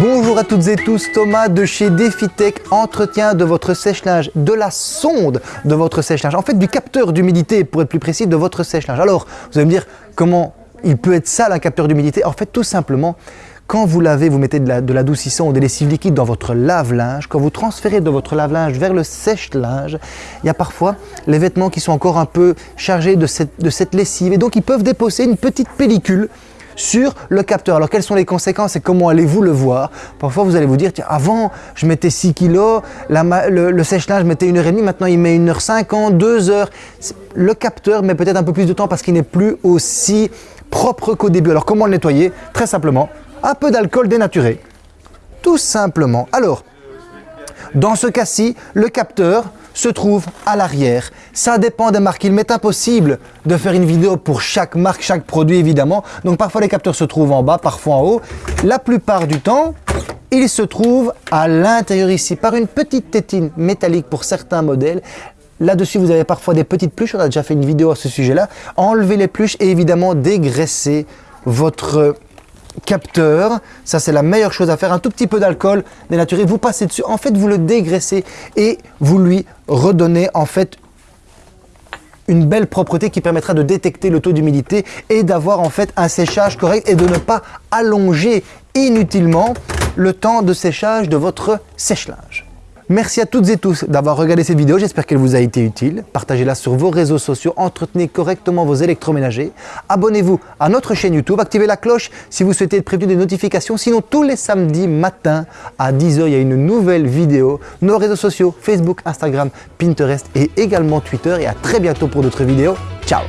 Bonjour à toutes et tous, Thomas de chez DefiTech, entretien de votre sèche-linge, de la sonde de votre sèche-linge, en fait du capteur d'humidité pour être plus précis de votre sèche-linge. Alors, vous allez me dire comment il peut être sale un capteur d'humidité? En fait, tout simplement, quand vous lavez, vous mettez de l'adoucissant ou des lessives liquides dans votre lave-linge, quand vous transférez de votre lave-linge vers le sèche-linge, il y a parfois les vêtements qui sont encore un peu chargés de de cette lessive. Et donc ils peuvent déposer une petite pellicule sur le capteur. Alors quelles sont les conséquences et comment allez-vous le voir? Parfois vous allez vous dire, tiens, avant je mettais 6 kg, le, sèche-linge mettait 1h30, maintenant il met 1h50, 2 heures. Le capteur met peut-être un peu plus de temps parce qu'il n'est plus aussi propre qu'au début. Alors comment le nettoyer? Très simplement, un peu d'alcool dénaturé. Tout simplement. Alors, dans ce cas-ci, le capteur, se trouve à l'arrière. Ça dépend des marques. Il m'est impossible de faire une vidéo pour chaque marque, chaque produit évidemment. Donc parfois les capteurs se trouvent en bas, parfois en haut. La plupart du temps, ils se trouvent à l'intérieur ici par une petite tétine métallique pour certains modèles. Là-dessus, vous avez parfois des petites pluches. On a déjà fait une vidéo à ce sujet-là. Enlevez les pluches et évidemment dégraisser votre capteur, ça c'est la meilleure chose à faire, un tout petit peu d'alcool dénaturé, vous passez dessus, en fait vous le dégraissez et vous lui redonnez en fait une belle propreté qui permettra de détecter le taux d'humidité et d'avoir en fait un séchage correct et de ne pas allonger inutilement le temps de séchage de votre sèche-linge. Merci à toutes et tous d'avoir regardé cette vidéo, j'espère qu'elle vous a été utile. Partagez-la sur vos réseaux sociaux, entretenez correctement vos électroménagers. Abonnez-vous à notre chaîne YouTube, activez la cloche si vous souhaitez être prévenu des notifications. Sinon, tous les samedis matin à 10h, il y a une nouvelle vidéo. Nos réseaux sociaux, Facebook, Instagram, Pinterest et également Twitter. Et à très bientôt pour d'autres vidéos. Ciao